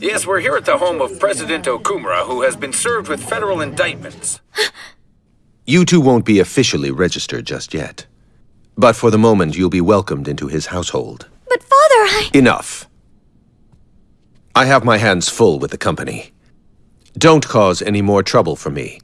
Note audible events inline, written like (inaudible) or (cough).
Yes, we're here at the home of President Okumura, who has been served with federal indictments. (gasps) You two won't be officially registered just yet. But for the moment, you'll be welcomed into his household. But father, I... Enough. I have my hands full with the company. Don't cause any more trouble for me.